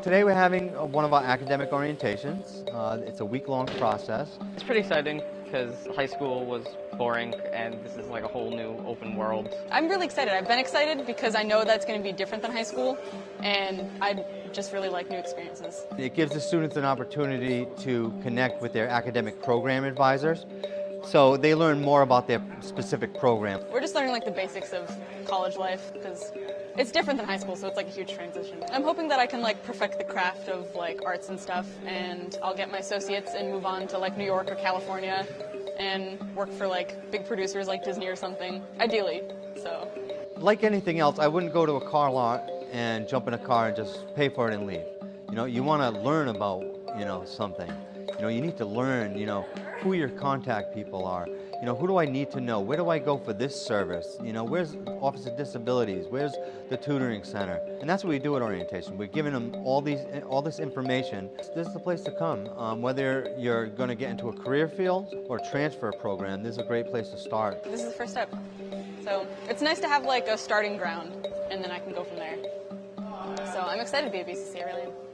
today we're having uh, one of our academic orientations. Uh, it's a week-long process. It's pretty exciting because high school was boring and this is like a whole new open world. I'm really excited. I've been excited because I know that's going to be different than high school and I just really like new experiences. It gives the students an opportunity to connect with their academic program advisors. So they learn more about their specific program. We're just learning like the basics of college life because it's different than high school, so it's like a huge transition. I'm hoping that I can like perfect the craft of like arts and stuff, and I'll get my associates and move on to like New York or California, and work for like big producers like Disney or something, ideally. So. Like anything else, I wouldn't go to a car lot and jump in a car and just pay for it and leave. You know, you want to learn about you know something. You know, you need to learn. You know, who your contact people are. You know, who do I need to know? Where do I go for this service? You know, where's Office of Disabilities? Where's the tutoring center? And that's what we do at orientation. We're giving them all these, all this information. This is the place to come. Um, whether you're going to get into a career field or transfer program, this is a great place to start. This is the first step. So it's nice to have like a starting ground, and then I can go from there. So I'm excited to be at BCC, I really am.